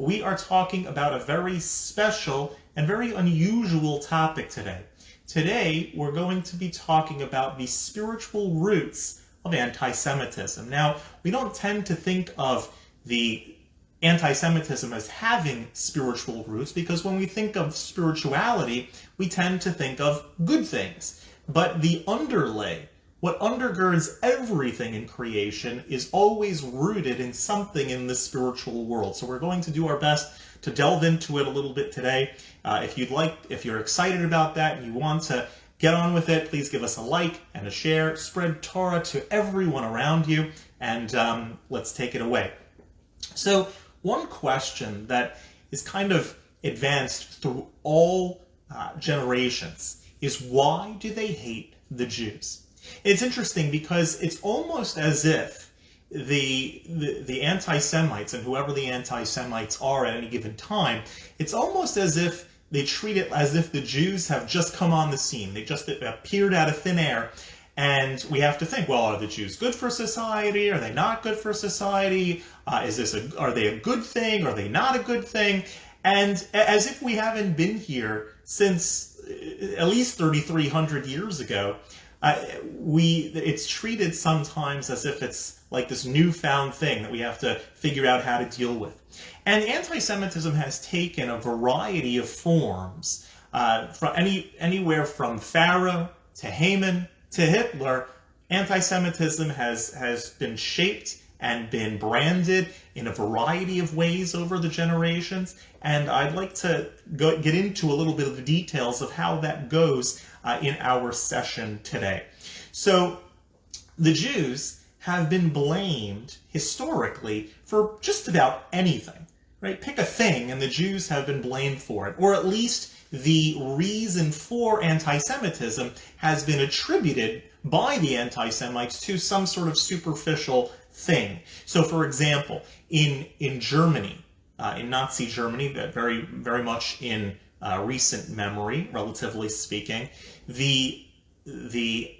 we are talking about a very special and very unusual topic today. Today, we're going to be talking about the spiritual roots of anti-Semitism. Now, we don't tend to think of the anti-Semitism as having spiritual roots because when we think of spirituality, we tend to think of good things. But the underlay, what undergirds everything in creation, is always rooted in something in the spiritual world. So we're going to do our best to delve into it a little bit today. Uh, if you'd like, if you're excited about that and you want to get on with it, please give us a like and a share. Spread Torah to everyone around you, and um, let's take it away. So one question that is kind of advanced through all uh, generations is why do they hate the Jews? It's interesting because it's almost as if the, the, the anti-Semites and whoever the anti-Semites are at any given time, it's almost as if they treat it as if the Jews have just come on the scene. They just appeared out of thin air and we have to think, well, are the Jews good for society? Are they not good for society? Uh, is this a, are they a good thing? Are they not a good thing? And as if we haven't been here since uh, at least 3,300 years ago, uh, we it's treated sometimes as if it's like this newfound thing that we have to figure out how to deal with. And anti-Semitism has taken a variety of forms, uh, from any anywhere from Pharaoh to Haman to Hitler, anti-Semitism has, has been shaped and been branded in a variety of ways over the generations. And I'd like to go, get into a little bit of the details of how that goes uh, in our session today. So the Jews have been blamed historically for just about anything, right? Pick a thing and the Jews have been blamed for it, or at least the reason for anti-Semitism has been attributed by the anti-Semites to some sort of superficial thing. So for example, in, in Germany, uh, in Nazi Germany, very, very much in uh, recent memory, relatively speaking, the, the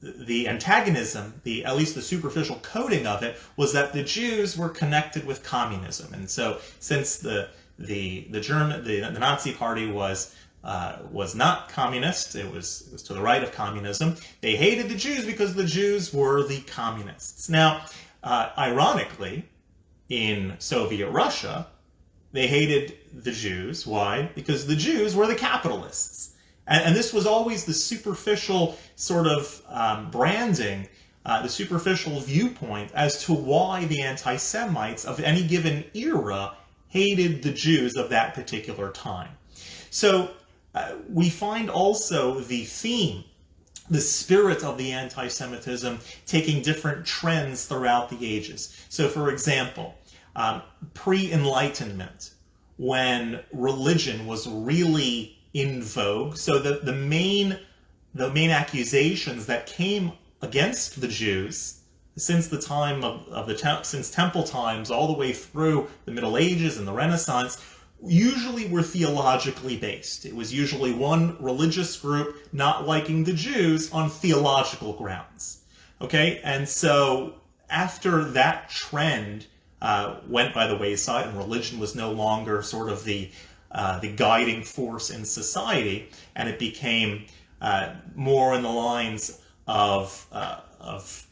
the antagonism, the at least the superficial coding of it, was that the Jews were connected with communism. And so since the the the German the, the Nazi Party was uh, was not communist. It was it was to the right of communism. They hated the Jews because the Jews were the communists. Now, uh, ironically, in Soviet Russia, they hated the Jews. Why? Because the Jews were the capitalists. And, and this was always the superficial sort of um, branding, uh, the superficial viewpoint as to why the anti-Semites of any given era hated the Jews of that particular time. So uh, we find also the theme, the spirit of the anti-Semitism taking different trends throughout the ages. So for example, um, pre-Enlightenment, when religion was really in vogue, so the, the main the main accusations that came against the Jews since the time of, of the te since temple times all the way through the Middle Ages and the Renaissance usually were theologically based. It was usually one religious group not liking the Jews on theological grounds. Okay, and so after that trend uh, went by the wayside and religion was no longer sort of the uh, the guiding force in society, and it became uh, more in the lines of uh, of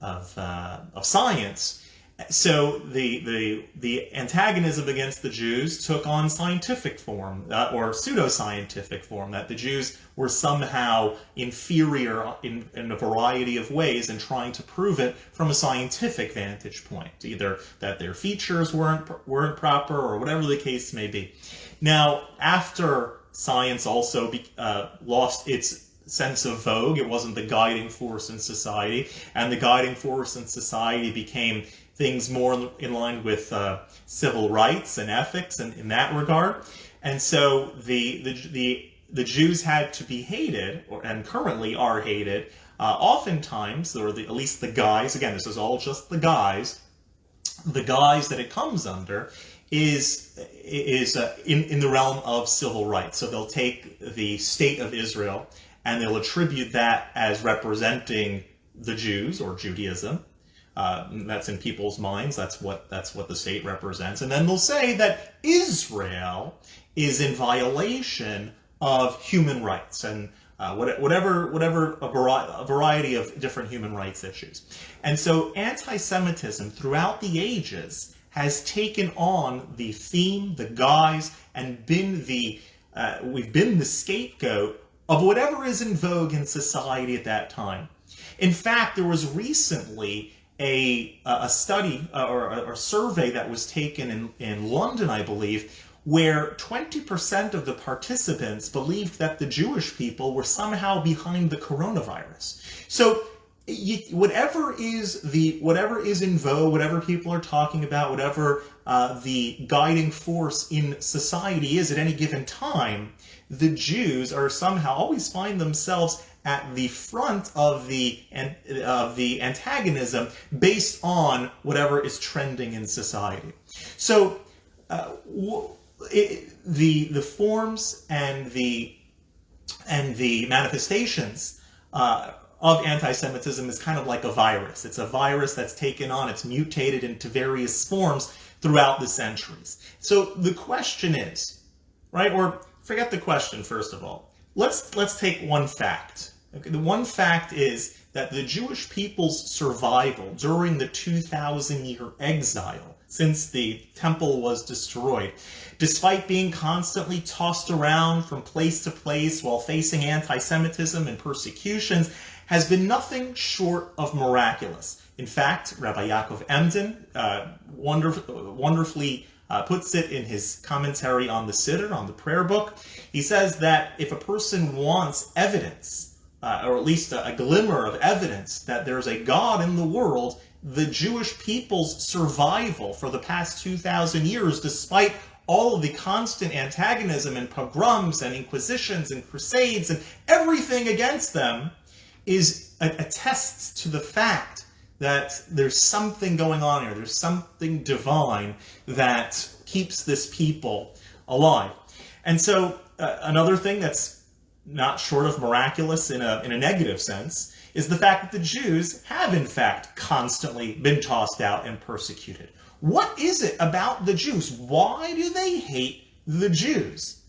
of, uh, of science. So the, the, the antagonism against the Jews took on scientific form, uh, or pseudoscientific form, that the Jews were somehow inferior in, in a variety of ways and trying to prove it from a scientific vantage point, either that their features weren't, weren't proper or whatever the case may be. Now, after science also be, uh, lost its sense of vogue. It wasn't the guiding force in society. And the guiding force in society became things more in line with uh, civil rights and ethics and in that regard. And so the, the, the, the Jews had to be hated, or, and currently are hated, uh, oftentimes, or the, at least the guise, again, this is all just the guise, the guise that it comes under is is uh, in, in the realm of civil rights. So they'll take the state of Israel and they'll attribute that as representing the Jews or Judaism. Uh, that's in people's minds. That's what that's what the state represents. And then they'll say that Israel is in violation of human rights and uh, whatever whatever a, variety of different human rights issues. And so anti-Semitism throughout the ages has taken on the theme, the guise, and been the uh, we've been the scapegoat of whatever is in vogue in society at that time. In fact, there was recently a, a study uh, or a, survey that was taken in, in London, I believe, where 20% of the participants believed that the Jewish people were somehow behind the coronavirus. So you, whatever is the whatever is in vogue, whatever people are talking about, whatever uh, the guiding force in society is at any given time, the Jews are somehow always find themselves at the front of the of the antagonism based on whatever is trending in society. So uh, it, the the forms and the and the manifestations uh, of anti-Semitism is kind of like a virus. It's a virus that's taken on, it's mutated into various forms throughout the centuries. So the question is, right, or forget the question first of all. Let's let's take one fact. Okay, the one fact is that the Jewish people's survival during the 2,000 year exile since the temple was destroyed, despite being constantly tossed around from place to place while facing anti-Semitism and persecutions, has been nothing short of miraculous. In fact, Rabbi Yaakov Emden uh, wonderf wonderfully uh, puts it in his commentary on the Siddur, on the prayer book. He says that if a person wants evidence, uh, or at least a, a glimmer of evidence that there's a God in the world, the Jewish people's survival for the past 2,000 years, despite all of the constant antagonism and pogroms and inquisitions and crusades and everything against them, is attests to the fact that there's something going on here. There's something divine that keeps this people alive. And so uh, another thing that's not short of miraculous in a, in a negative sense is the fact that the Jews have in fact constantly been tossed out and persecuted. What is it about the Jews? Why do they hate the Jews?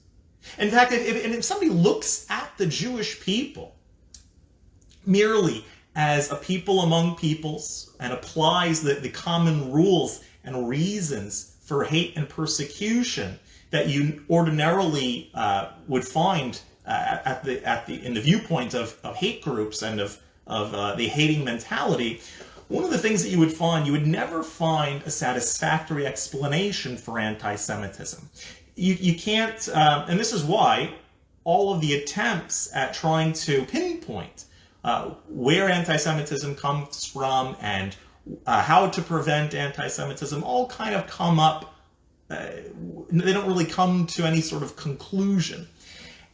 In fact, if, if, if somebody looks at the Jewish people merely as a people among peoples and applies the, the common rules and reasons for hate and persecution that you ordinarily uh, would find uh, at the at the in the viewpoint of, of hate groups and of of uh, the hating mentality, one of the things that you would find, you would never find a satisfactory explanation for anti-Semitism. You, you can't, um, and this is why all of the attempts at trying to pinpoint uh, where anti-Semitism comes from and uh, how to prevent anti-Semitism all kind of come up, uh, they don't really come to any sort of conclusion.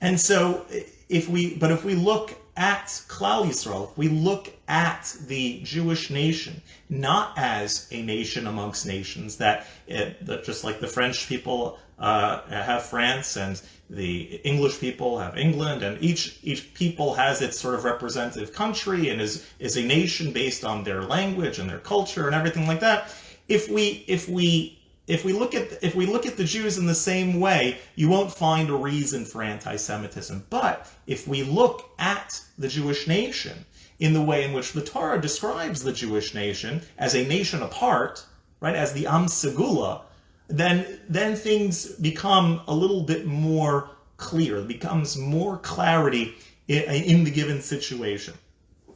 And so if we, but if we look at Klal Yisrael, if we look at the Jewish nation, not as a nation amongst nations, that, it, that just like the French people uh, have France and the English people have England, and each each people has its sort of representative country and is is a nation based on their language and their culture and everything like that. If we if we if we look at if we look at the Jews in the same way, you won't find a reason for anti-Semitism. But if we look at the Jewish nation in the way in which the Torah describes the Jewish nation as a nation apart, right, as the Am Segula, then then things become a little bit more clear. It becomes more clarity in, in the given situation.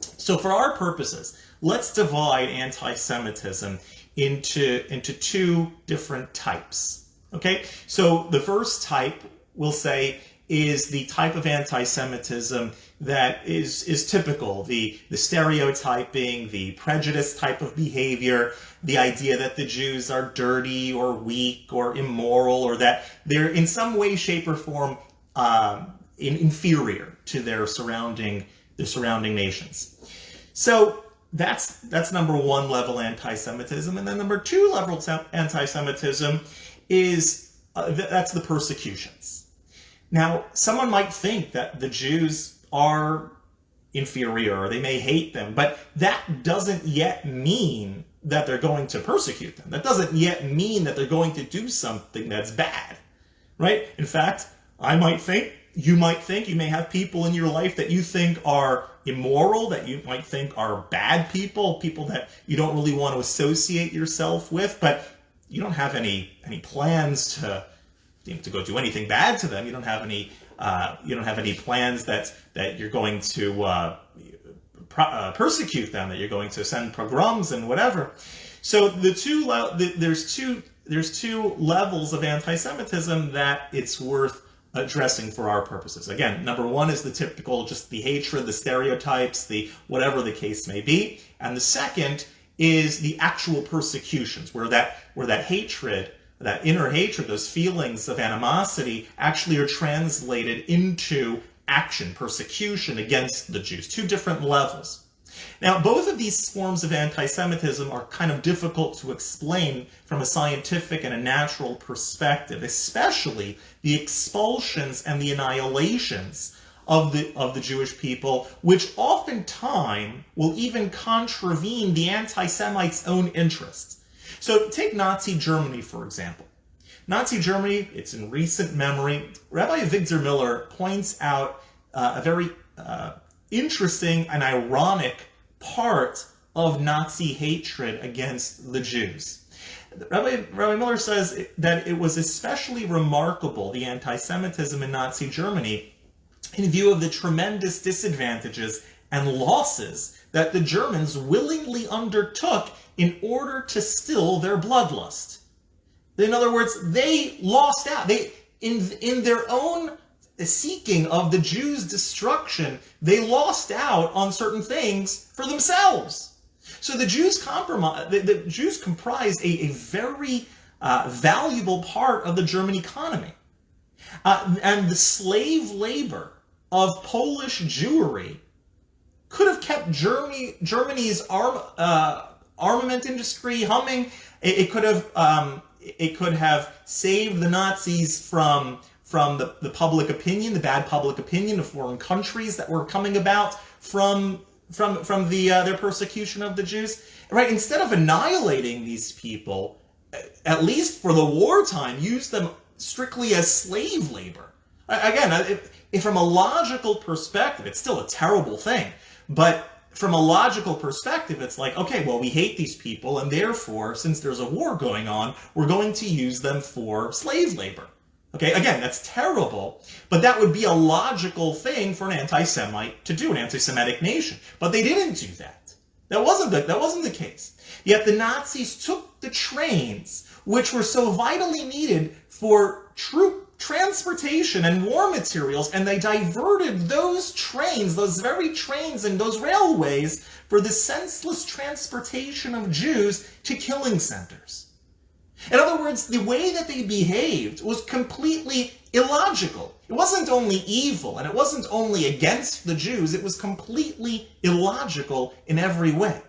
So for our purposes, let's divide anti-Semitism into, into two different types. Okay, so the first type we'll say is the type of anti-Semitism that is is typical the the stereotyping the prejudice type of behavior the idea that the Jews are dirty or weak or immoral or that they're in some way shape or form um, in, inferior to their surrounding the surrounding nations so that's that's number one level anti-Semitism and then number two level anti-Semitism is uh, that's the persecutions now, someone might think that the Jews are inferior or they may hate them, but that doesn't yet mean that they're going to persecute them. That doesn't yet mean that they're going to do something that's bad, right? In fact, I might think, you might think, you may have people in your life that you think are immoral, that you might think are bad people, people that you don't really want to associate yourself with, but you don't have any any plans to to go do anything bad to them. You don't have any uh, you don't have any plans that that you're going to uh, uh, persecute them, that you're going to send pogroms and whatever. So the two the, there's two there's two levels of anti-Semitism that it's worth addressing for our purposes. Again, number one is the typical, just the hatred, the stereotypes, the whatever the case may be, and the second is the actual persecutions, where that where that hatred that inner hatred, those feelings of animosity, actually are translated into action, persecution against the Jews. Two different levels. Now, both of these forms of anti-Semitism are kind of difficult to explain from a scientific and a natural perspective, especially the expulsions and the annihilations of the, of the Jewish people, which oftentimes will even contravene the anti-Semites' own interests. So take Nazi Germany, for example. Nazi Germany, it's in recent memory. Rabbi Avigdor Miller points out uh, a very uh, interesting and ironic part of Nazi hatred against the Jews. Rabbi, Rabbi Miller says that it was especially remarkable, the anti-Semitism in Nazi Germany, in view of the tremendous disadvantages and losses that the Germans willingly undertook in order to still their bloodlust. In other words, they lost out. They in in their own seeking of the Jews' destruction, they lost out on certain things for themselves. So the Jews compromise, the, the Jews comprised a, a very uh, valuable part of the German economy. Uh, and the slave labor of Polish Jewry could have kept Germany, Germany's arm, uh, armament industry humming. It, it could have um, it could have saved the Nazis from from the, the public opinion, the bad public opinion of foreign countries that were coming about from from from the uh, their persecution of the Jews. Right? Instead of annihilating these people, at least for the wartime, use them strictly as slave labor. Again, if, if from a logical perspective, it's still a terrible thing. But from a logical perspective, it's like, okay, well, we hate these people, and therefore, since there's a war going on, we're going to use them for slave labor. Okay, again, that's terrible, but that would be a logical thing for an anti-Semite to do, an anti-Semitic nation. But they didn't do that. That wasn't the, that wasn't the case. Yet the Nazis took the trains, which were so vitally needed for troop transportation and war materials, and they diverted those trains, those very trains and those railways, for the senseless transportation of Jews to killing centers. In other words, the way that they behaved was completely illogical. It wasn't only evil, and it wasn't only against the Jews, it was completely illogical in every way.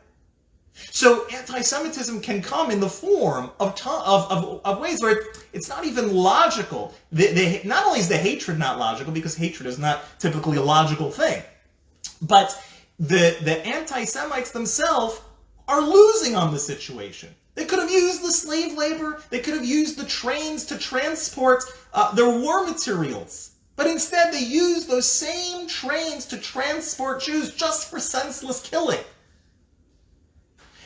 So anti-Semitism can come in the form of, of, of, of ways where it's not even logical. The, the, not only is the hatred not logical, because hatred is not typically a logical thing, but the, the anti-Semites themselves are losing on the situation. They could have used the slave labor, they could have used the trains to transport uh, their war materials. But instead, they used those same trains to transport Jews just for senseless killing.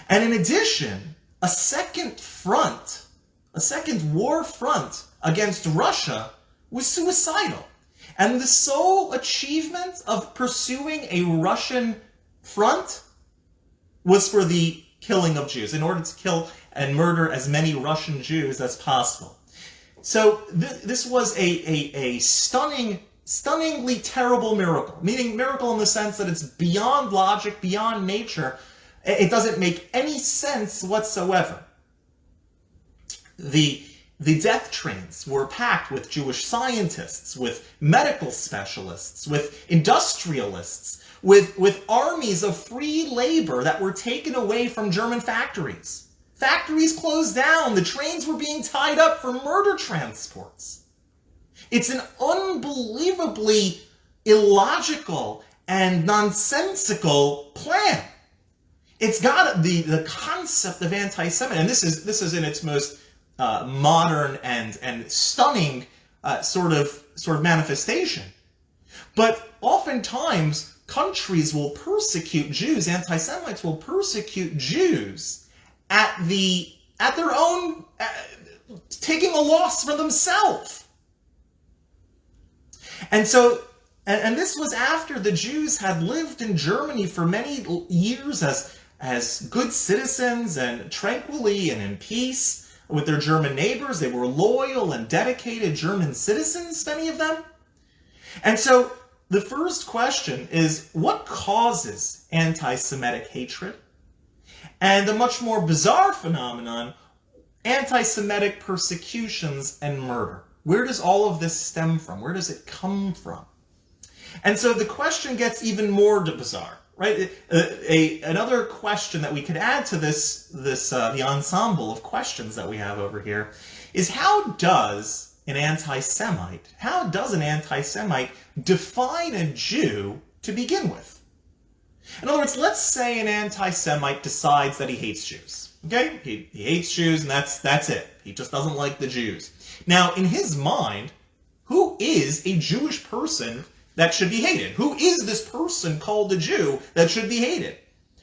And in addition, a second front, a second war front against Russia was suicidal. And the sole achievement of pursuing a Russian front was for the killing of Jews, in order to kill and murder as many Russian Jews as possible. So th this was a, a, a stunning, stunningly terrible miracle, meaning miracle in the sense that it's beyond logic, beyond nature, it doesn't make any sense whatsoever. The, the death trains were packed with Jewish scientists, with medical specialists, with industrialists, with, with armies of free labor that were taken away from German factories. Factories closed down. The trains were being tied up for murder transports. It's an unbelievably illogical and nonsensical plan. It's got the, the concept of anti-Semitism, and this is this is in its most uh, modern and and stunning uh, sort of sort of manifestation. But oftentimes, countries will persecute Jews. Anti-Semites will persecute Jews at the at their own uh, taking a loss for themselves. And so, and, and this was after the Jews had lived in Germany for many years as as good citizens and tranquilly and in peace with their German neighbors. They were loyal and dedicated German citizens, many of them. And so the first question is what causes anti Semitic hatred? And a much more bizarre phenomenon anti Semitic persecutions and murder. Where does all of this stem from? Where does it come from? And so the question gets even more bizarre right? A, a, another question that we could add to this, this uh, the ensemble of questions that we have over here is how does an anti-Semite, how does an anti-Semite define a Jew to begin with? In other words, let's say an anti-Semite decides that he hates Jews. Okay, he, he hates Jews, and that's that's it. He just doesn't like the Jews. Now, in his mind, who is a Jewish person that should be hated? Who is this person called a Jew that should be hated?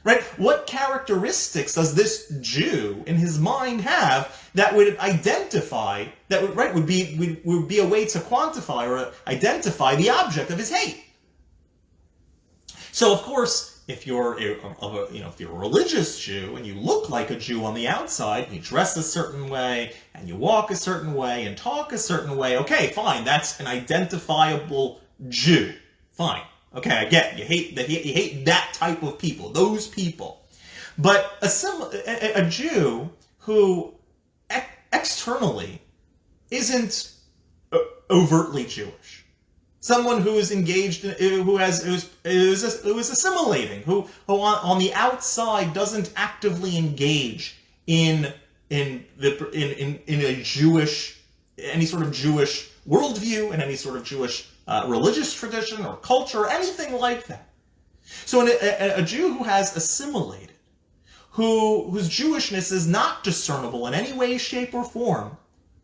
Right? What characteristics does this Jew in his mind have that would identify, that would, right, would be, would, would be a way to quantify or identify the object of his hate? So, of course, if you're a, a, you know if you're a religious Jew and you look like a Jew on the outside, you dress a certain way, and you walk a certain way, and talk a certain way, okay, fine, that's an identifiable Jew. Fine. Okay, I get you hate that you hate that type of people, those people. But a, a, a Jew who ex externally isn't overtly Jewish, someone who is engaged, in, who has who's, is who is assimilating, who who on, on the outside doesn't actively engage in in the in, in in a Jewish any sort of Jewish worldview and any sort of Jewish uh, religious tradition or culture or anything like that. So a, a, Jew who has assimilated, who whose Jewishness is not discernible in any way, shape, or form,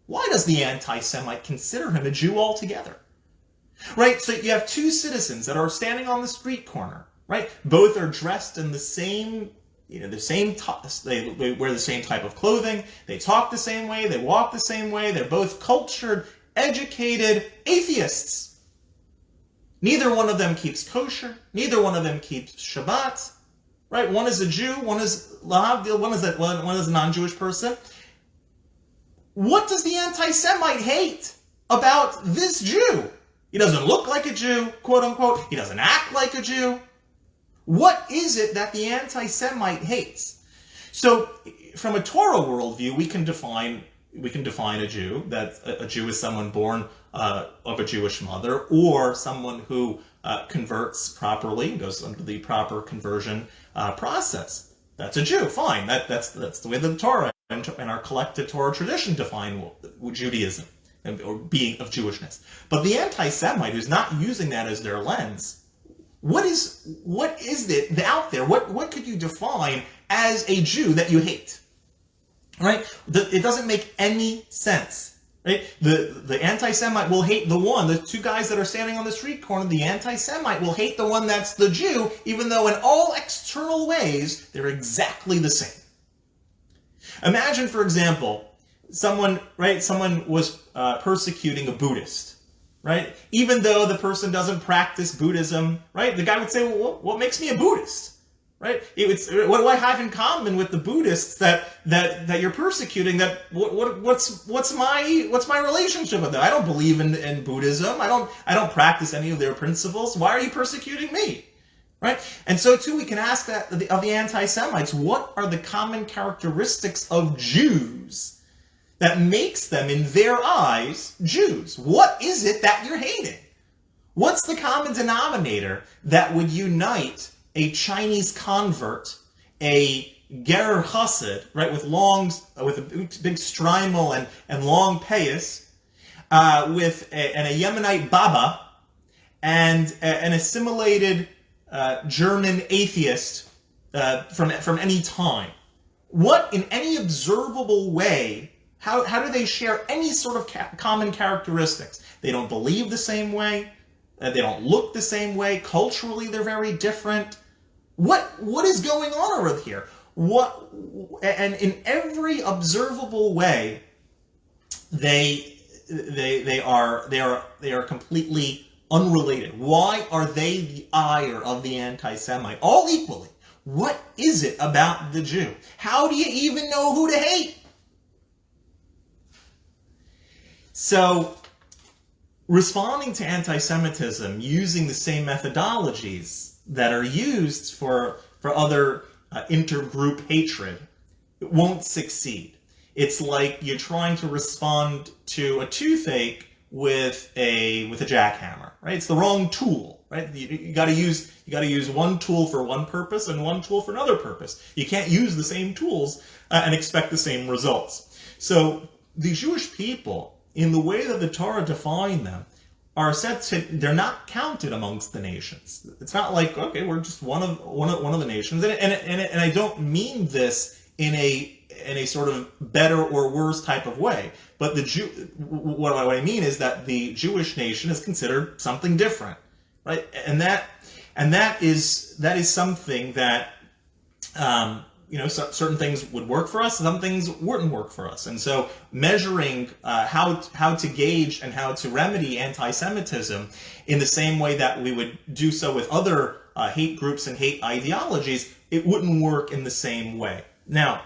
why does the anti-Semite consider him a Jew altogether? Right, so you have two citizens that are standing on the street corner, right? Both are dressed in the same you know, the same, they, they wear the same type of clothing, they talk the same way, they walk the same way, they're both cultured, educated atheists. Neither one of them keeps kosher. Neither one of them keeps Shabbat. Right? One is a Jew. One is lahavdil. One is a one, one is a non-Jewish person. What does the anti-Semite hate about this Jew? He doesn't look like a Jew, quote unquote. He doesn't act like a Jew. What is it that the anti-Semite hates? So, from a Torah worldview, we can define we can define a Jew that a, Jew is someone born uh, of a Jewish mother or someone who uh, converts properly, goes under the proper conversion uh, process. That's a Jew. Fine. That, that's that's the way the Torah and, and our collected Torah tradition define Judaism Uh, or being of Jewishness. But the anti-Semite who's not using that as their lens, what is what is it out there? What what could you define as a Jew that you hate? right? The, it doesn't make any sense, right? The, the anti-Semite will hate the one, the two guys that are standing on the street corner, the anti-Semite will hate the one that's the Jew, even though in all external ways, they're exactly the same. Imagine, for example, someone, right, someone was uh, persecuting a Buddhist, right? Even though the person doesn't practice Buddhism, right? The guy would say, well, what, makes me a Buddhist? right? It's, what do I have in common with the Buddhists that that that you're persecuting? That what, what what's what's my what's my relationship with them? I don't believe in, in Buddhism. I don't I don't practice any of their principles. Why are you persecuting me? Right? And so too, we can ask that of the, the anti-Semites, what are the common characteristics of Jews that makes them, in their eyes, Jews? What is it that you're hating? What's the common denominator that would unite a Chinese convert, a Gerer Chassid, right, with long, with a big shtreimel and, and long payas, uh, with a, and a Yemenite Baba, and a, an assimilated uh, German atheist uh, from from any time. What in any observable way? How how do they share any sort of ca common characteristics? They don't believe the same way. Uh, they don't look the same way. Culturally, they're very different. What what is going on over here? What and in every observable way, they they they are they are they are completely unrelated. Why are they the ire of the anti-Semite? All equally. What is it about the Jew? How do you even know who to hate? So, responding to anti-Semitism using the same methodologies that are used for, for other uh, intergroup hatred it won't succeed. It's like you're trying to respond to a toothache with a with a jackhammer, right? It's the wrong tool, right? You, you got to use you got to use one tool for one purpose and one tool for another purpose. You can't use the same tools uh, and expect the same results. So the Jewish people, in the way that the Torah defined them, are said to they're not counted amongst the nations. It's not like okay, we're just one of one of one of the nations, and and and, and I don't mean this in a in a sort of better or worse type of way. But the Jew, what I mean is that the Jewish nation is considered something different, right? And that, and that is that is something that, um, you know, so, certain things would work for us, some things wouldn't work for us. And so, measuring uh, how how to gauge and how to remedy anti-Semitism in the same way that we would do so with other uh, hate groups and hate ideologies, it wouldn't work in the same way. Now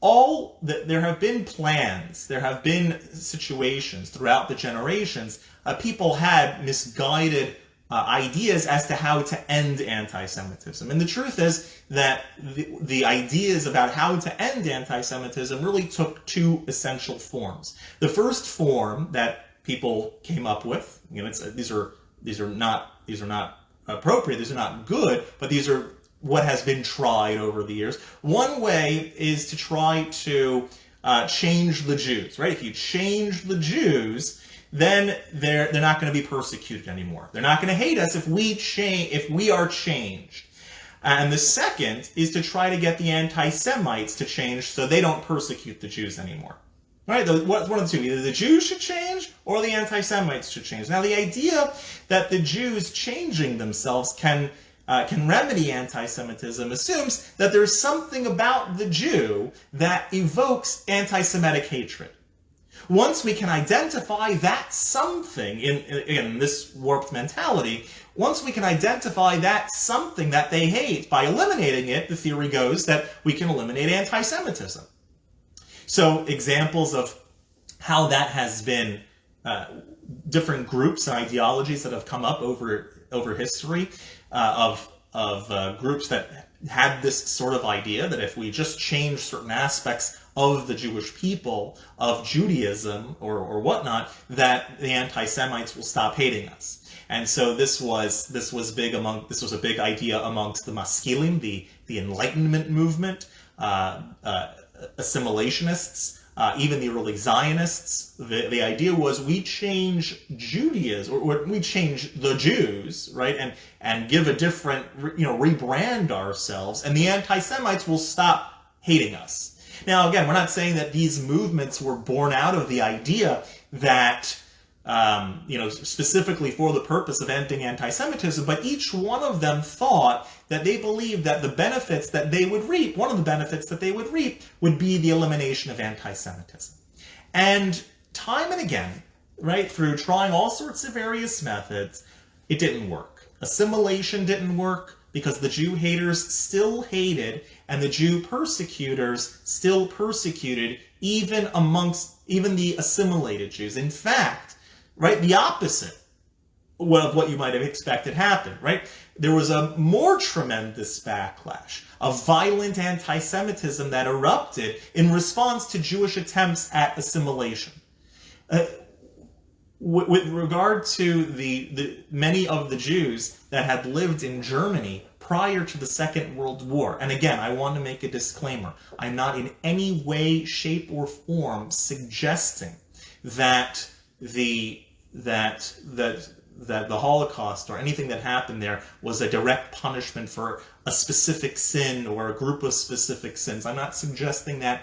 all that there have been plans, there have been situations throughout the generations, uh, people had misguided uh, ideas as to how to end anti-Semitism. And the truth is that the, the ideas about how to end anti-Semitism really took two essential forms. The first form that people came up with, you know, these are these are not these are not appropriate, these are not good, but these are what has been tried over the years. One way is to try to uh, change the Jews, right? If you change the Jews, then they're they're not going to be persecuted anymore. They're not going to hate us if we change if we are changed. And the second is to try to get the anti-Semites to change so they don't persecute the Jews anymore. Right? The, one of the two. Either the Jews should change or the anti-Semites should change. Now, the idea that the Jews changing themselves can uh, can remedy anti-Semitism assumes that there's something about the Jew that evokes anti-Semitic hatred. Once we can identify that something, in, in, again, this warped mentality, once we can identify that something that they hate, by eliminating it, the theory goes that we can eliminate anti-Semitism. So examples of how that has been uh, different groups and ideologies that have come up over over history uh, of of uh, groups that had this sort of idea that if we just change certain aspects of the Jewish people, of Judaism or, or whatnot, that the anti-Semites will stop hating us. And so this was this was big among this was a big idea amongst the Maskilim, the the Enlightenment movement, uh, uh, assimilationists, uh, even the early Zionists, the, the idea was we change Judaism, or, or, we change the Jews, right, and and give a different, you know, rebrand ourselves, and the anti-Semites will stop hating us. Now, again, we're not saying that these movements were born out of the idea that um, you know, specifically for the purpose of ending anti-Semitism, but each one of them thought that they believed that the benefits that they would reap, one of the benefits that they would reap, would be the elimination of anti-Semitism. And time and again, right, through trying all sorts of various methods, it didn't work. Assimilation didn't work because the Jew haters still hated and the Jew persecutors still persecuted even amongst even the assimilated Jews. In fact, right? The opposite of what you might have expected happened, right? There was a more tremendous backlash, a violent anti-Semitism that erupted in response to Jewish attempts at assimilation. Uh, with regard to the, the many of the Jews that had lived in Germany prior to the Second World War, and again, I want to make a disclaimer. I'm not in any way, shape, or form suggesting that the that that that the Holocaust or anything that happened there was a direct punishment for a specific sin or a group of specific sins. I'm not suggesting that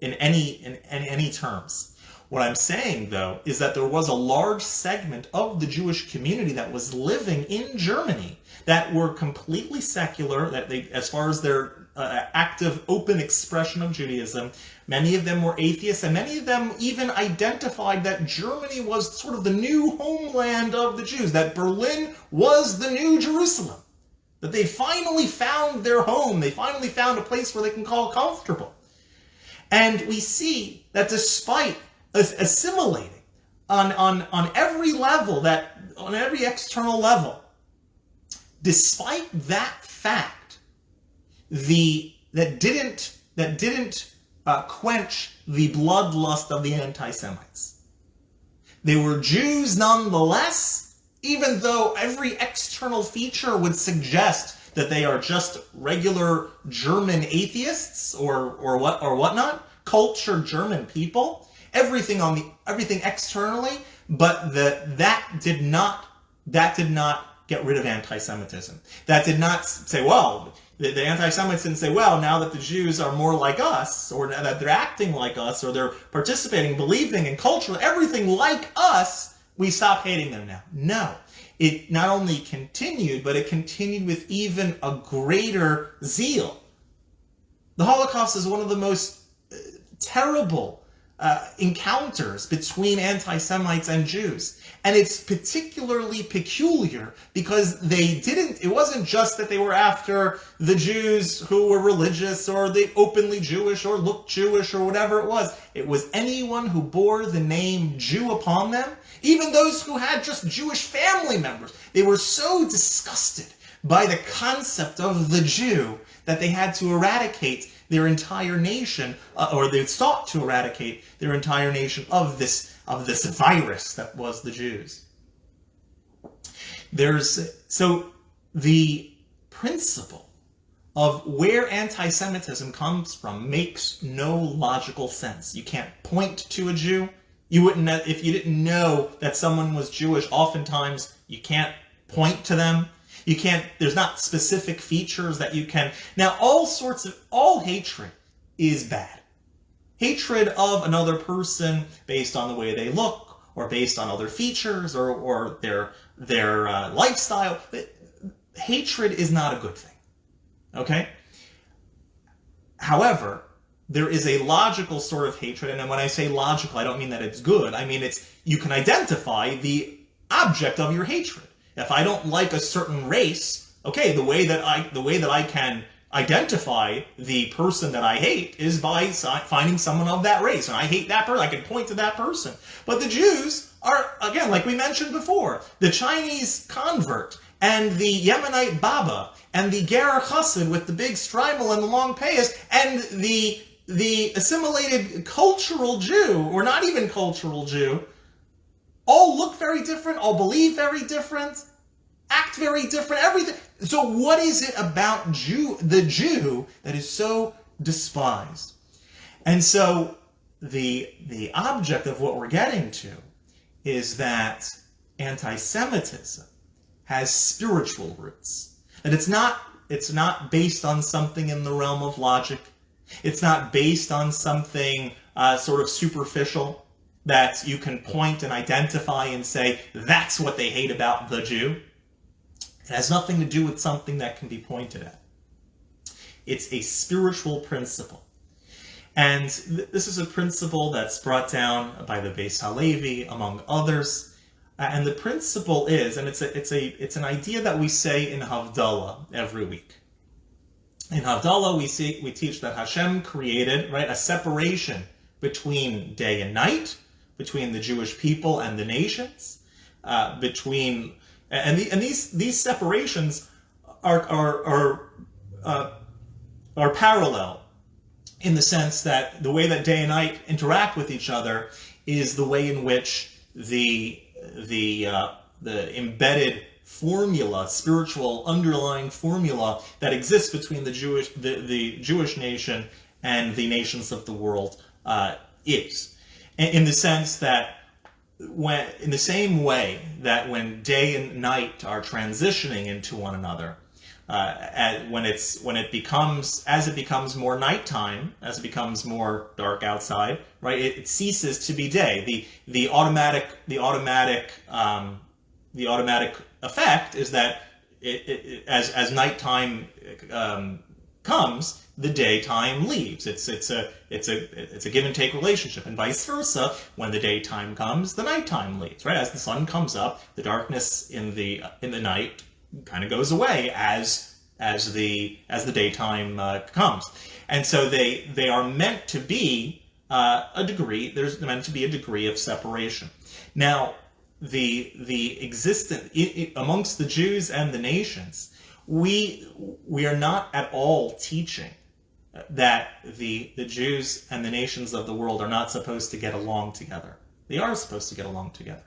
in any in, in any terms. What I'm saying, though, is that there was a large segment of the Jewish community that was living in Germany that were completely secular, that they, as far as their uh, active, open expression of Judaism, many of them were atheists, and many of them even identified that Germany was sort of the new homeland of the Jews, that Berlin was the new Jerusalem, that they finally found their home, they finally found a place where they can call comfortable. And we see that despite assimilating on, on, on every level, that on every external level. Despite that fact, the that didn't that didn't uh, quench the bloodlust of the anti-Semites. They were Jews nonetheless, even though every external feature would suggest that they are just regular German atheists or or what or whatnot, cultured German people everything on the everything externally, but that that did not that did not get rid of anti-Semitism. That did not say, well, the, the anti-Semites didn't say, well, now that the Jews are more like us, or that they're acting like us, or they're participating, believing in culture, everything like us, we stop hating them now. No. It not only continued, but it continued with even a greater zeal. The Holocaust is one of the most uh, terrible uh, encounters between anti-Semites and Jews. And it's particularly peculiar because they didn't, it wasn't just that they were after the Jews who were religious or the openly Jewish or looked Jewish or whatever it was. It was anyone who bore the name Jew upon them, even those who had just Jewish family members. They were so disgusted by the concept of the Jew that they had to eradicate their entire nation, uh, or they sought to eradicate their entire nation of this of this virus that was the Jews. There's so the principle of where anti-Semitism comes from makes no logical sense. You can't point to a Jew. You wouldn't if you didn't know that someone was Jewish. Oftentimes, you can't point to them. You can't, there's not specific features that you can. Now, all sorts of, all hatred is bad. Hatred of another person based on the way they look, or based on other features, or, or their, their uh, lifestyle. Hatred is not a good thing. Okay? However, there is a logical sort of hatred, and when I say logical, I don't mean that it's good. I mean it's you can identify the object of your hatred. If I don't like a certain race, okay, the way that I the way that I can identify the person that I hate is by finding someone of that race. And I hate that person. I can point to that person. But the Jews are, again, like we mentioned before, the Chinese convert and the Yemenite Baba and the Ger Chassid with the big shtreimel and the long payas and the the assimilated cultural Jew, or not even cultural Jew, all look very different, all believe very different, act very different, everything. So what is it about Jew, the Jew that is so despised? And so the, the object of what we're getting to is that anti-Semitism has spiritual roots. And it's not, it's not based on something in the realm of logic. It's not based on something uh, sort of superficial that you can point and identify and say, that's what they hate about the Jew. It has nothing to do with something that can be pointed at. It's a spiritual principle. And th this is a principle that's brought down by the Beis Halevi, among others. Uh, and the principle is, and it's a, it's a, it's an idea that we say in Havdalah every week. In Havdalah, we see, we teach that Hashem created, right, a separation between day and night, between the Jewish people and the nations, uh, between and the, and these these separations are are are uh, are parallel in the sense that the way that day and night interact with each other is the way in which the the uh, the embedded formula, spiritual underlying formula that exists between the Jewish the, the Jewish nation and the nations of the world uh, is. In the sense that when in the same way that when day and night are transitioning into one another, uh, when it's when it becomes as it becomes more nighttime, as it becomes more dark outside, right? It, it ceases to be day. The the automatic the automatic um, the automatic effect is that it, it, as as nighttime um, comes, the daytime leaves. It's it's a it's a it's a give and take relationship, and vice versa. When the daytime comes, the nighttime leaves. Right as the sun comes up, the darkness in the in the night kind of goes away as as the as the daytime uh, comes, and so they they are meant to be uh, a degree. There's meant to be a degree of separation. Now, the the existence amongst the Jews and the nations, we we are not at all teaching that the the Jews and the nations of the world are not supposed to get along together. They are supposed to get along together.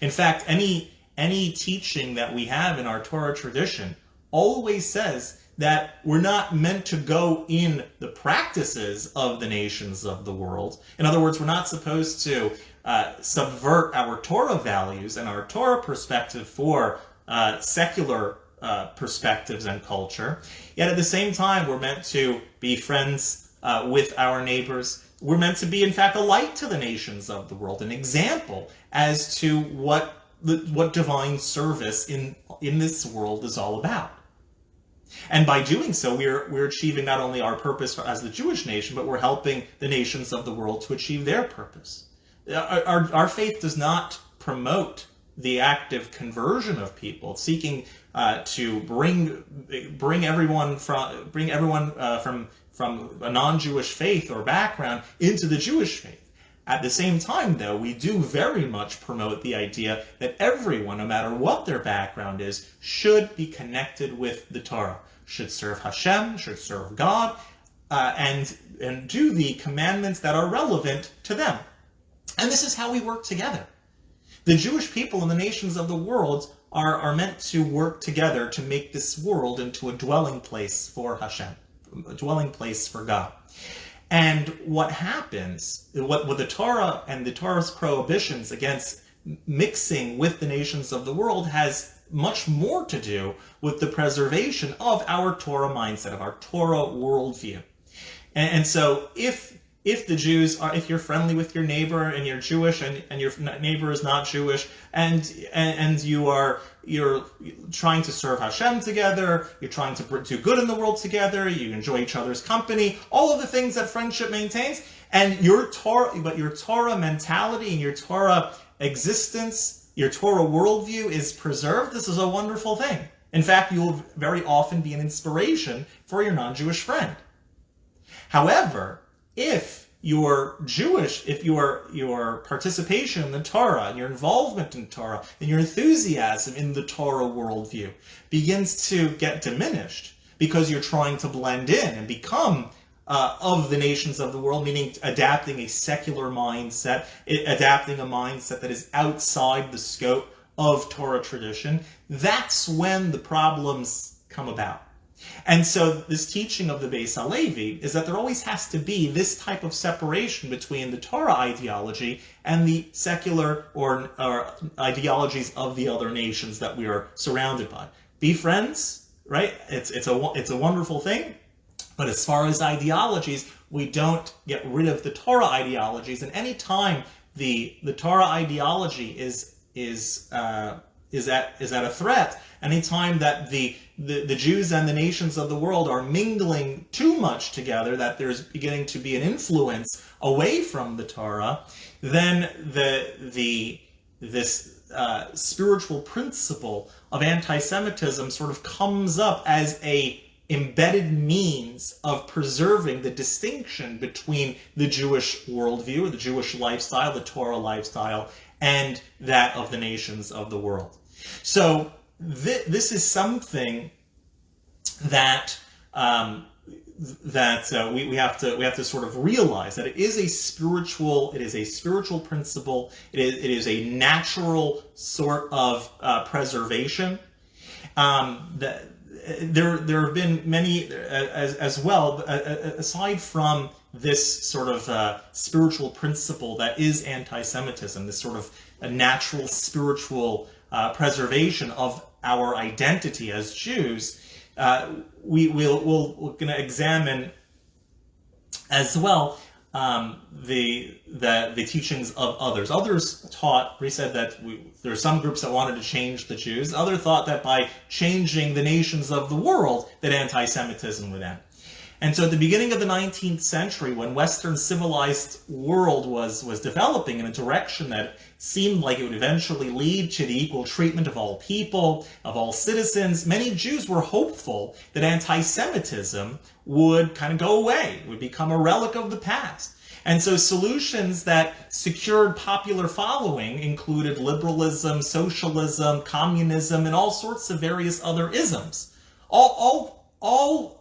In fact, any any teaching that we have in our Torah tradition always says that we're not meant to go in the practices of the nations of the world. In other words, we're not supposed to uh, subvert our Torah values and our Torah perspective for uh, secular uh, perspectives and culture. Yet at the same time, we're meant to be friends uh, with our neighbors. We're meant to be, in fact, a light to the nations of the world, an example as to what what divine service in in this world is all about. And by doing so, we're, we're achieving not only our purpose as the Jewish nation, but we're helping the nations of the world to achieve their purpose. Our, our, our faith does not promote the active conversion of people, seeking uh, to bring bring everyone from bring everyone uh, from from a non-Jewish faith or background into the Jewish faith. At the same time, though, we do very much promote the idea that everyone, no matter what their background is, should be connected with the Torah, should serve Hashem, should serve God, uh, and, and do the commandments that are relevant to them. And this is how we work together. The Jewish people and the nations of the world are, are meant to work together to make this world into a dwelling place for Hashem, a dwelling place for God. And what happens, what, what the Torah and the Torah's prohibitions against mixing with the nations of the world has much more to do with the preservation of our Torah mindset, of our Torah worldview. And, and so if if the Jews are, if you're friendly with your neighbor and you're Jewish and, and your neighbor is not Jewish and, and, and you are, you're trying to serve Hashem together, you're trying to do good in the world together, you enjoy each other's company, all of the things that friendship maintains, and your Torah, but your Torah mentality and your Torah existence, your Torah worldview is preserved, this is a wonderful thing. In fact, you will very often be an inspiration for your non-Jewish friend. However, if your Jewish, if your your participation in the Torah and your involvement in Torah and your enthusiasm in the Torah worldview begins to get diminished because you're trying to blend in and become uh, of the nations of the world, meaning adapting a secular mindset, adapting a mindset that is outside the scope of Torah tradition, that's when the problems come about. And so this teaching of the Beis Halevi is that there always has to be this type of separation between the Torah ideology and the secular or, or ideologies of the other nations that we are surrounded by. Be friends, right? It's, it's, a, it's a wonderful thing. But as far as ideologies, we don't get rid of the Torah ideologies. And any time the, the Torah ideology is, is, uh, is, at, is at a threat, anytime that the the, the Jews and the nations of the world are mingling too much together, that there's beginning to be an influence away from the Torah, then the, the, this uh, spiritual principle of anti-Semitism sort of comes up as a embedded means of preserving the distinction between the Jewish worldview, the Jewish lifestyle, the Torah lifestyle, and that of the nations of the world. So th this is something that um, that uh, we, we have to we have to sort of realize that it is a spiritual it is a spiritual principle it is, it is a natural sort of uh, preservation um, that there there have been many uh, as, as well uh, uh, aside from this sort of uh, spiritual principle that is anti-Semitism this sort of a natural spiritual uh, preservation of our identity as Jews, uh, we will we'll, we're going to examine as well um, the, the the teachings of others. Others taught, we said that we, there are some groups that wanted to change the Jews. Others thought that by changing the nations of the world, that anti-Semitism would end. And so at the beginning of the 19th century, when Western civilized world was, was developing in a direction that seemed like it would eventually lead to the equal treatment of all people, of all citizens, many Jews were hopeful that anti-Semitism would kind of go away, would become a relic of the past. And so solutions that secured popular following included liberalism, socialism, communism, and all sorts of various other isms. All, all, all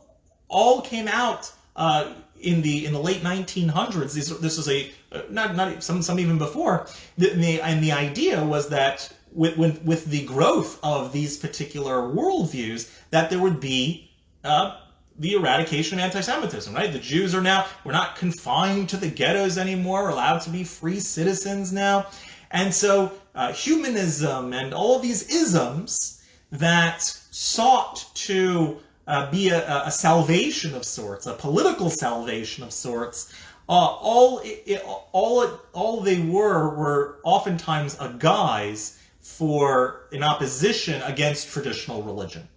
all came out uh, in the in the late 1900s. This, this was a uh, not not some some even before. The, the, and the idea was that with, with with the growth of these particular worldviews, that there would be uh, the eradication of anti-Semitism. Right? The Jews are now we're not confined to the ghettos anymore. We're allowed to be free citizens now, and so uh, humanism and all these isms that sought to uh, be a, a, salvation of sorts, a political salvation of sorts. Uh, all, it, all, it, all they were were oftentimes a guise for an opposition against traditional religion.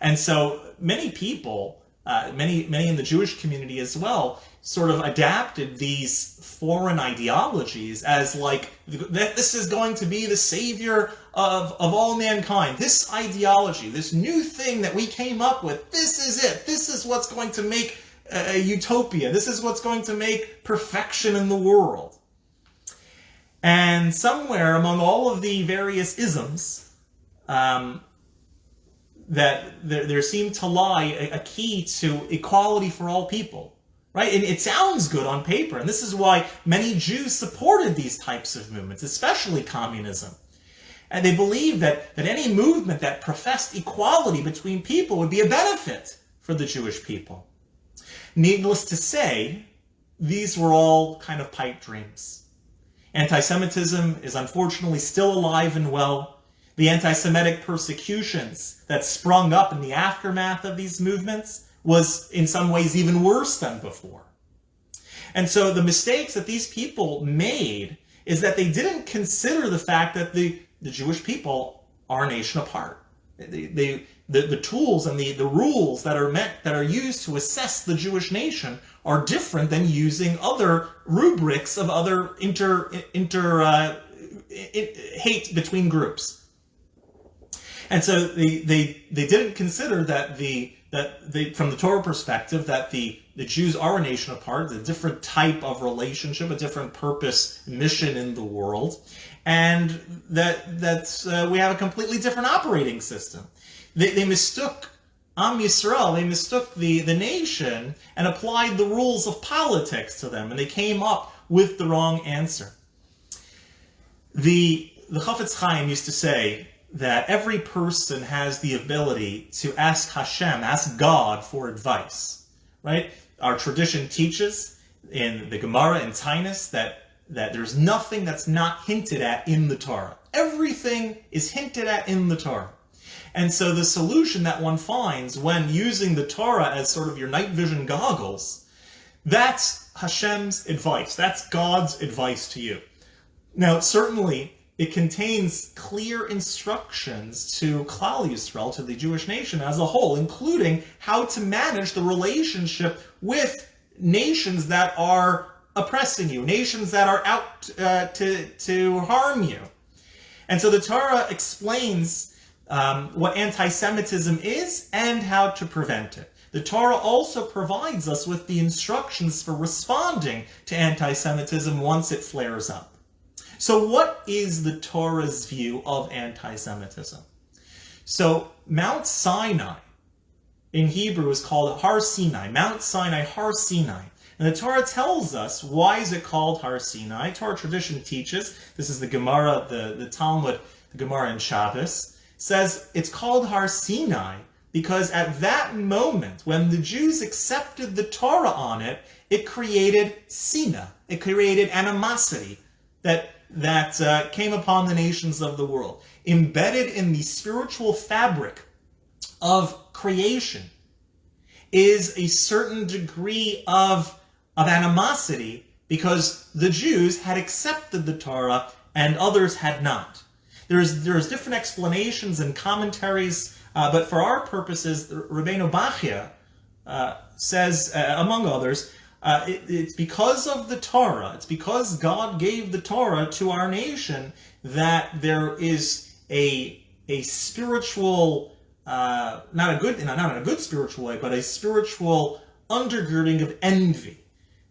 And so many people, uh, many, many in the Jewish community as well, sort of adapted these foreign ideologies as like that this is going to be the savior of, of all mankind. This ideology, this new thing that we came up with, this is it. This is what's going to make a, utopia. This is what's going to make perfection in the world. And somewhere among all of the various isms, um, that there, there seemed to lie a, a key to equality for all people right? And it sounds good on paper. And this is why many Jews supported these types of movements, especially communism. And they believed that, that any movement that professed equality between people would be a benefit for the Jewish people. Needless to say, these were all kind of pipe dreams. Anti-Semitism is unfortunately still alive and well. The anti-Semitic persecutions that sprung up in the aftermath of these movements was in some ways even worse than before. And so the mistakes that these people made is that they didn't consider the fact that the, the Jewish people are a nation apart. They, they, the, the tools and the, the rules that are meant that are used to assess the Jewish nation are different than using other rubrics of other inter inter uh, hate between groups. And so they, they they didn't consider that the that from the Torah perspective, that the, the Jews are a nation apart, a different type of relationship, a different purpose, mission in the world, and that that uh, we have a completely different operating system. They, they mistook Am Yisrael, they mistook the, the nation and applied the rules of politics to them, and they came up with the wrong answer. The, the Chafetz Chaim used to say, that every person has the ability to ask Hashem, ask God for advice, right? Our tradition teaches in the Gemara and Taanis that, that there's nothing that's not hinted at in the Torah. Everything is hinted at in the Torah. And so the solution that one finds when using the Torah as sort of your night vision goggles, that's Hashem's advice. That's God's advice to you. Now, certainly, it contains clear instructions to Klal Yisrael, to the Jewish nation as a whole, including how to manage the relationship with nations that are oppressing you, nations that are out uh, to, to harm you. And so the Torah explains um, what anti-Semitism is and how to prevent it. The Torah also provides us with the instructions for responding to anti-Semitism once it flares up. So what is the Torah's view of anti-Semitism? So Mount Sinai in Hebrew is called Har Sinai, Mount Sinai, Har Sinai. And the Torah tells us why is it called Har Sinai. Torah tradition teaches, this is the Gemara, the, the Talmud, the Gemara in Shabbos, says it's called Har Sinai because at that moment, when the Jews accepted the Torah on it, it created sina, it created animosity, that that uh, came upon the nations of the world. Embedded in the spiritual fabric of creation is a certain degree of, of animosity because the Jews had accepted the Torah and others had not. There's, there's different explanations and commentaries, uh, but for our purposes, Rabbeinu Bachya uh, says, uh, among others, uh, it, it's because of the Torah, it's because God gave the Torah to our nation that there is a, a spiritual, uh, not a good, not in a good spiritual way, but a spiritual undergirding of envy.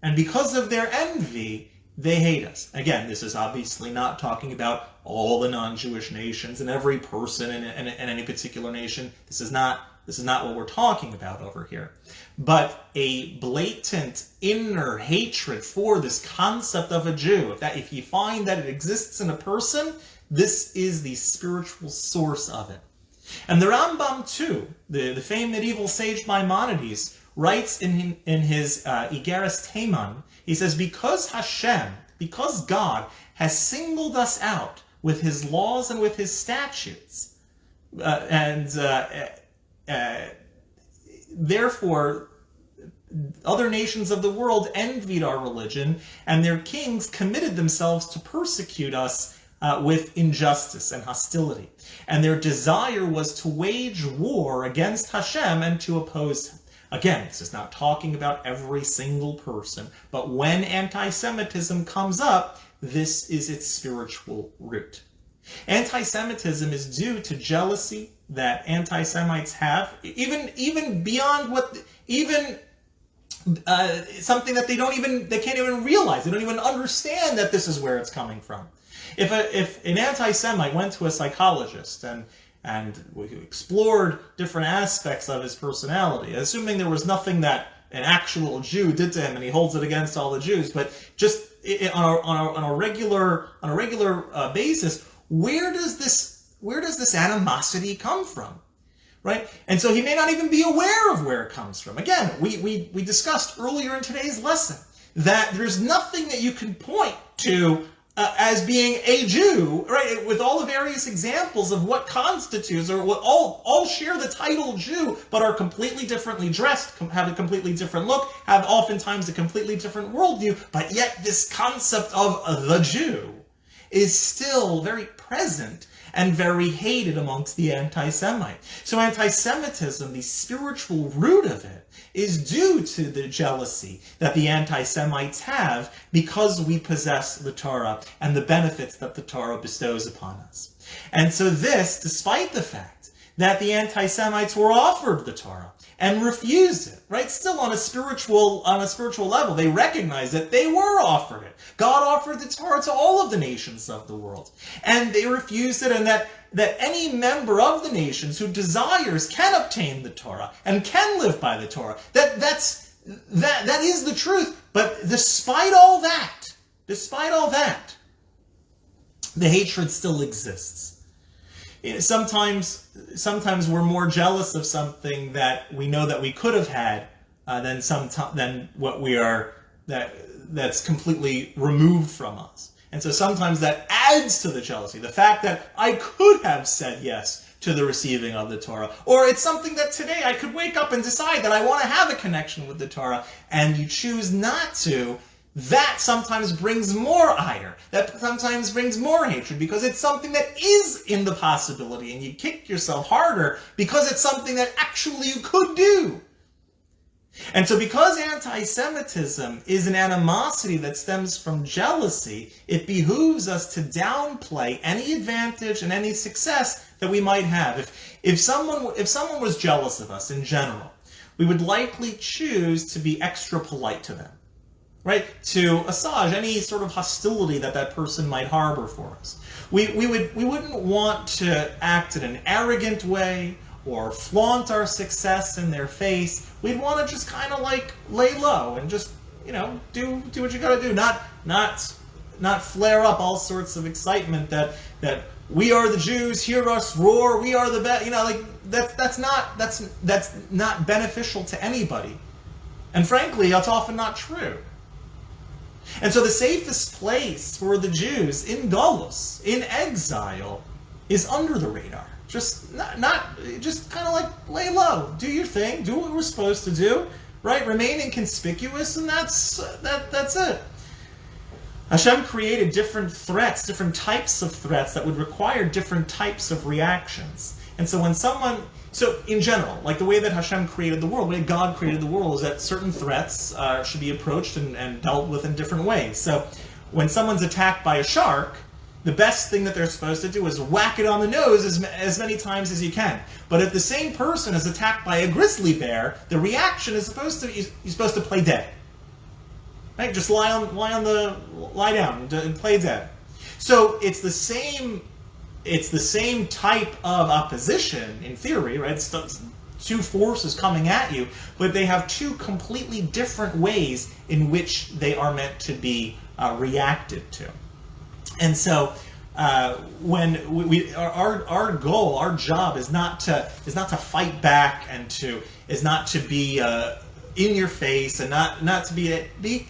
And because of their envy, they hate us. Again, this is obviously not talking about all the non-Jewish nations and every person in, in, in, any particular nation. This is not this is not what we're talking about over here. But a blatant inner hatred for this concept of a Jew. If that if you find that it exists in a person, this is the spiritual source of it. And the Rambam too, the, the famed medieval sage Maimonides, writes in, in his uh, Igeres Teman, he says, because Hashem, because God has singled us out with his laws and with his statutes, uh, and uh, uh therefore other nations of the world envied our religion, and their kings committed themselves to persecute us uh, with injustice and hostility. And their desire was to wage war against Hashem and to oppose him. Again, this is not talking about every single person, but when anti-Semitism comes up, this is its spiritual root. Anti-Semitism is due to jealousy that anti-Semites have, even even beyond what, even uh, something that they don't even, they can't even realize. They don't even understand that this is where it's coming from. If, a, if an anti-Semite went to a psychologist and and we explored different aspects of his personality, assuming there was nothing that an actual Jew did to him and he holds it against all the Jews, but just on a, on a, on a regular on a regular uh, basis, where does this where does this animosity come from? Right? And so he may not even be aware of where it comes from. Again, we, we, we discussed earlier in today's lesson that there's nothing that you can point to uh, as being a Jew, right? With all the various examples of what constitutes, or what all all share the title Jew, but are completely differently dressed, have a completely different look, have oftentimes a completely different worldview, but yet this concept of the Jew is still very present and very hated amongst the anti-Semite. So anti-Semitism, the spiritual root of it, is due to the jealousy that the anti-Semites have because we possess the Torah and the benefits that the Torah bestows upon us. And so this, despite the fact that the anti-Semites were offered the Torah and refused it, right? Still on a spiritual, on a spiritual level, they recognize that they were offered it. God offered the Torah to all of the nations of the world. And they refused it and that that any member of the nations who desires can obtain the Torah and can live by the Torah. That that's that that is the truth. But despite all that, despite all that, the hatred still exists. Sometimes, sometimes we're more jealous of something that we know that we could have had uh, than some than what we are that that's completely removed from us. And so sometimes that adds to the jealousy. The fact that I could have said yes to the receiving of the Torah. Or it's something that today I could wake up and decide that I want to have a connection with the Torah, and you choose not to. That sometimes brings more ire. That sometimes brings more hatred because it's something that is in the possibility, and you kick yourself harder because it's something that actually you could do. And so because anti-Semitism is an animosity that stems from jealousy, it behooves us to downplay any advantage and any success that we might have. If, if, someone, if someone was jealous of us in general, we would likely choose to be extra polite to them, right? To assuage any sort of hostility that that person might harbor for us. We, we, would, we wouldn't want to act in an arrogant way or flaunt our success in their face. We'd want to just kind of like lay low and just, you know, do do what you got to do. Not not not flare up all sorts of excitement that that we are the Jews, hear us roar, we are the best. You know, like that's that's not that's that's not beneficial to anybody. And frankly, that's often not true. And so the safest place for the Jews in Golos, in exile, is under the radar. Just not, not just kind of like lay low, do your thing, do what we're supposed to do, right? Remain inconspicuous, and that's that that's it. Hashem created different threats, different types of threats that would require different types of reactions. And so when someone, so in general, like the way that Hashem created the world, the way God created the world is that certain threats uh, should be approached and, and dealt with in different ways. So when someone's attacked by a shark, the best thing that they're supposed to do is whack it on the nose as, as many times as you can. But if the same person is attacked by a grizzly bear, the reaction is supposed to you're supposed to play dead. Right? Just lie on lie on the lie down and play dead. So it's the same it's the same type of opposition in theory, right? It's two forces coming at you, but they have two completely different ways in which they are meant to be uh, reacted to. And so uh, when we, we, our our goal, our job is not to is not to fight back and to is not to be uh, in your face and not not to be be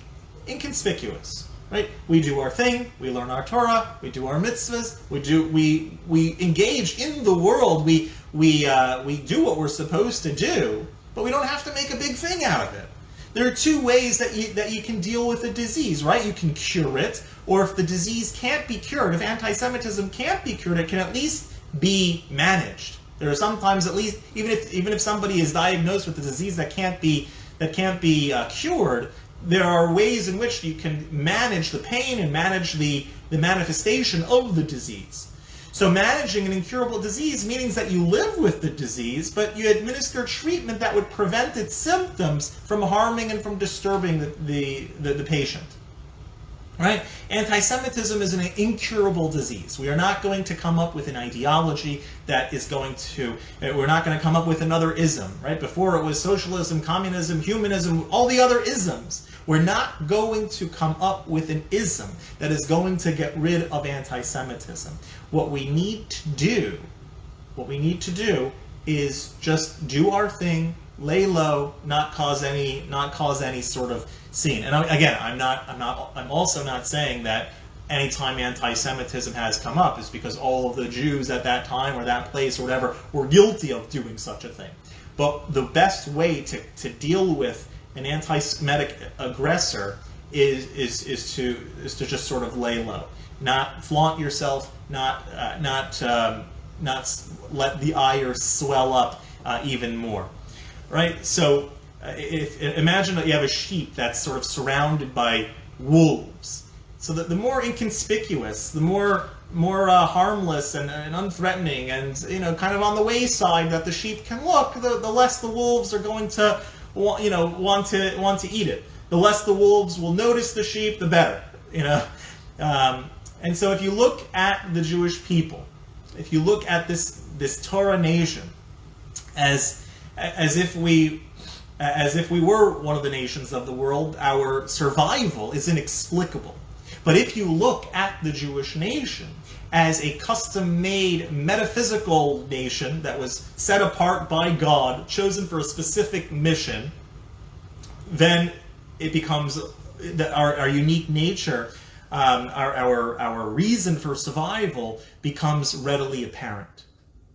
inconspicuous. Right? We do our thing. We learn our Torah. We do our mitzvahs. We do we we engage in the world. We we uh, we do what we're supposed to do, but we don't have to make a big thing out of it. There are two ways that you that you can deal with a disease, right? You can cure it, or if the disease can't be cured, if anti-Semitism can't be cured, it can at least be managed. There are sometimes at least even if even if somebody is diagnosed with a disease that can't be that can't be uh, cured, there are ways in which you can manage the pain and manage the, the manifestation of the disease. So managing an incurable disease means that you live with the disease, but you administer treatment that would prevent its symptoms from harming and from disturbing the, the, the, the patient. Right? Anti-Semitism is an incurable disease. We are not going to come up with an ideology that is going to, uh, we're not going to come up with another ism, right? Before it was socialism, communism, humanism, all the other isms. We're not going to come up with an ism that is going to get rid of anti-Semitism. What we need to do, what we need to do is just do our thing, lay low, not cause any, not cause any sort of scene. And again, I'm not, I'm not, I'm also not saying that anytime anti-Semitism has come up is because all of the Jews at that time or that place or whatever were guilty of doing such a thing. But the best way to, to deal with an anti-Semitic aggressor is, is, is, to, is to just sort of lay low. Not flaunt yourself, not, uh, not, um, not let the ire swell up uh, even more. Right? So if, imagine that you have a sheep that's sort of surrounded by wolves. So that the more inconspicuous, the more more uh, harmless and, and, unthreatening, and you know, kind of on the wayside that the sheep can look, the, the less the wolves are going to, you know, want to want to eat it. The less the wolves will notice the sheep, the better. You know, um, and so if you look at the Jewish people, if you look at this this Torah nation, as as if we as if we were one of the nations of the world, our survival is inexplicable. But if you look at the Jewish nation as a custom-made metaphysical nation that was set apart by God, chosen for a specific mission, then it becomes our, our unique nature, um, our, our, our reason for survival becomes readily apparent.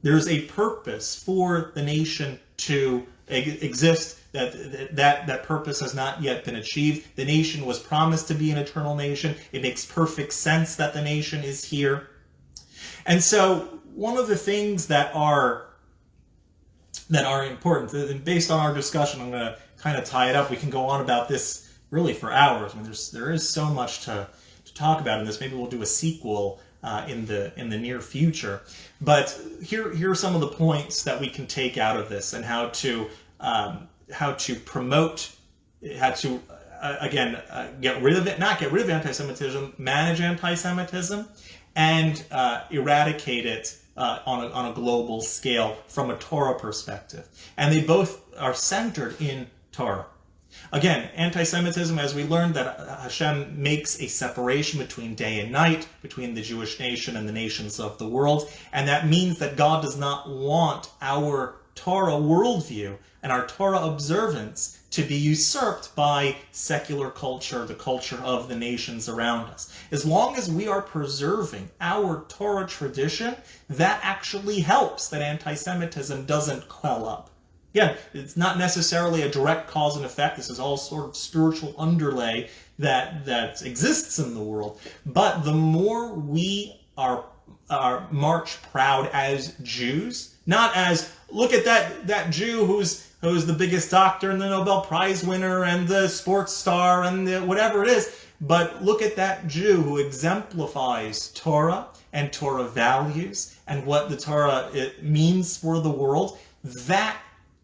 There's a purpose for the nation to exist that that that purpose has not yet been achieved. The nation was promised to be an eternal nation. It makes perfect sense that the nation is here. And so one of the things that are that are important, and based on our discussion, I'm going to kind of tie it up. We can go on about this really for hours. I mean, there's there is so much to to talk about in this. Maybe we'll do a sequel uh, in the in the near future. But here here are some of the points that we can take out of this and how to um, how to promote, how to uh, again uh, get rid of it, not get rid of anti-Semitism, manage anti-Semitism, and uh, eradicate it uh, on, a, on a global scale from a Torah perspective. And they both are centered in Torah. Again, anti-Semitism, as we learned that uh, Hashem makes a separation between day and night, between the Jewish nation and the nations of the world, and that means that God does not want our Torah worldview and our Torah observance to be usurped by secular culture, the culture of the nations around us. As long as we are preserving our Torah tradition, that actually helps that anti-Semitism doesn't quell up. Again, it's not necessarily a direct cause and effect. This is all sort of spiritual underlay that, that exists in the world. But the more we are, are march proud as Jews, not as, look at that, that Jew who's who's the biggest doctor and the Nobel Prize winner and the sports star and the, whatever it is. But look at that Jew who exemplifies Torah and Torah values and what the Torah it means for the world. That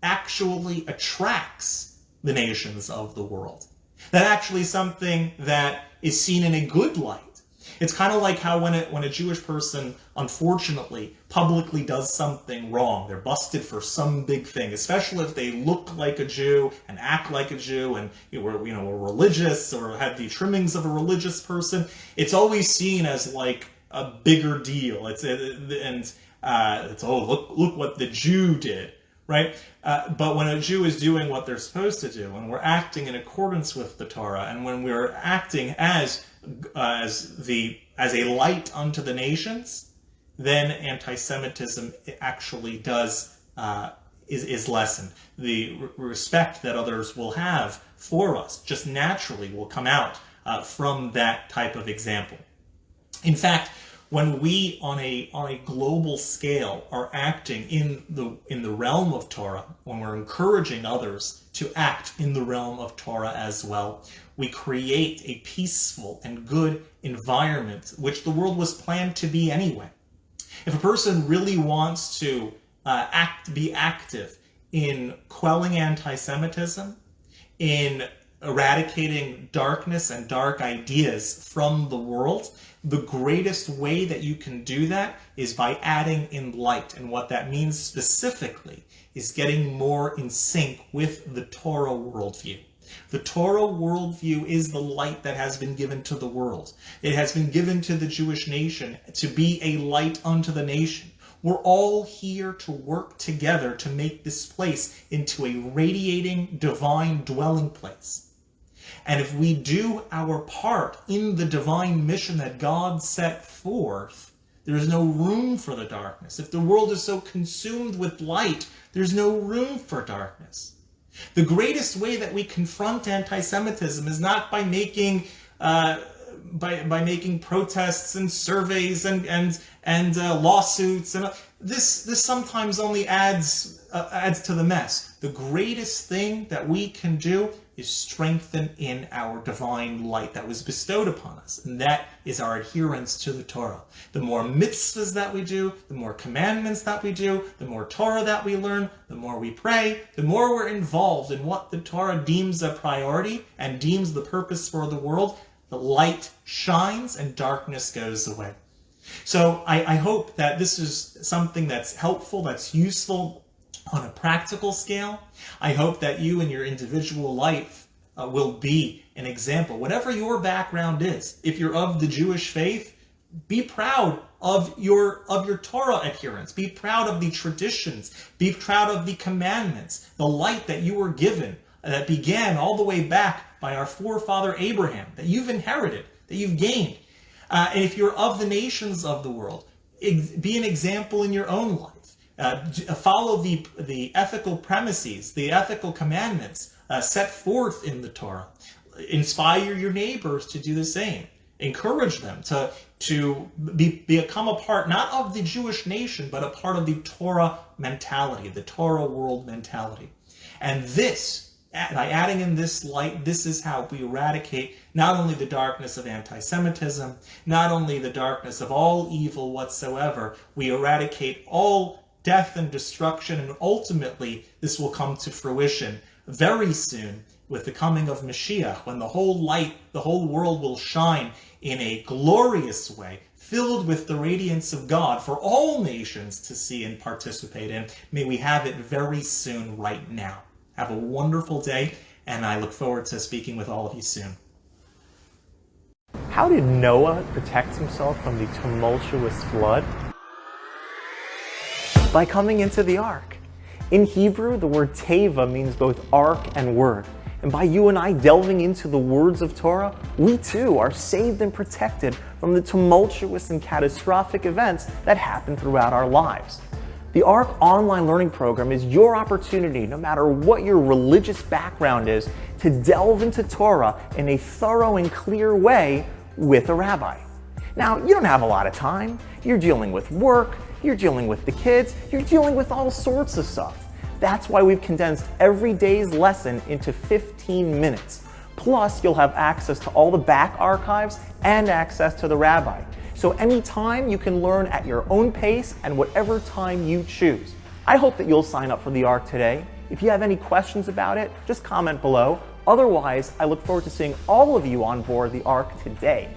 actually attracts the nations of the world. That actually something that is seen in a good light it's kind of like how when a, when a Jewish person, unfortunately, publicly does something wrong, they're busted for some big thing, especially if they look like a Jew and act like a Jew and you were, you know, were religious or had the trimmings of a religious person, it's always seen as like a bigger deal. It's and uh, it's oh look look what the Jew did right? Uh, but when a Jew is doing what they're supposed to do, when we're acting in accordance with the Torah, and when we're acting as as the as a light unto the nations, then anti-Semitism actually does uh, is is lessened. The respect that others will have for us just naturally will come out uh, from that type of example. In fact, when we on a on a global scale are acting in the in the realm of Torah, when we're encouraging others to act in the realm of Torah as well, we create a peaceful and good environment, which the world was planned to be anyway. If a person really wants to uh, act, be active in quelling anti-Semitism, in eradicating darkness and dark ideas from the world, the greatest way that you can do that is by adding in light. And what that means specifically is getting more in sync with the Torah worldview. The Torah worldview is the light that has been given to the world. It has been given to the Jewish nation to be a light unto the nation. We're all here to work together to make this place into a radiating divine dwelling place. And if we do our part in the divine mission that God set forth, there is no room for the darkness. If the world is so consumed with light, there's no room for darkness. The greatest way that we confront anti-Semitism is not by making uh, by by making protests and surveys and and and uh, lawsuits and uh, this this sometimes only adds uh, adds to the mess. The greatest thing that we can do is strengthened in our divine light that was bestowed upon us, and that is our adherence to the Torah. The more mitzvahs that we do, the more commandments that we do, the more Torah that we learn, the more we pray, the more we're involved in what the Torah deems a priority and deems the purpose for the world, the light shines and darkness goes away. So I, I hope that this is something that's helpful, that's useful, on a practical scale, I hope that you in your individual life uh, will be an example. Whatever your background is, if you're of the Jewish faith, be proud of your of your Torah adherence. Be proud of the traditions. Be proud of the commandments, the light that you were given that began all the way back by our forefather Abraham, that you've inherited, that you've gained. Uh, and if you're of the nations of the world, be an example in your own life. Uh, uh, follow the, the ethical premises, the ethical commandments uh, set forth in the Torah. Inspire your neighbors to do the same. Encourage them to, to be, become a part, not of the Jewish nation, but a part of the Torah mentality, the Torah world mentality. And this, by adding in this light, this is how we eradicate not only the darkness of anti-Semitism, not only the darkness of all evil whatsoever, we eradicate all death and destruction, and ultimately this will come to fruition very soon with the coming of Mashiach, when the whole light, the whole world will shine in a glorious way, filled with the radiance of God for all nations to see and participate in. May we have it very soon right now. Have a wonderful day, and I look forward to speaking with all of you soon. How did Noah protect himself from the tumultuous flood? By coming into the ark. In Hebrew, the word teva means both ark and word. And by you and I delving into the words of Torah, we too are saved and protected from the tumultuous and catastrophic events that happen throughout our lives. The ARC online learning program is your opportunity, no matter what your religious background is, to delve into Torah in a thorough and clear way with a rabbi. Now, you don't have a lot of time. You're dealing with work, you're dealing with the kids, you're dealing with all sorts of stuff. That's why we've condensed every day's lesson into 15 minutes. Plus, you'll have access to all the back archives and access to the rabbi. So anytime you can learn at your own pace and whatever time you choose. I hope that you'll sign up for the ARC today. If you have any questions about it, just comment below. Otherwise, I look forward to seeing all of you on board the ARC today.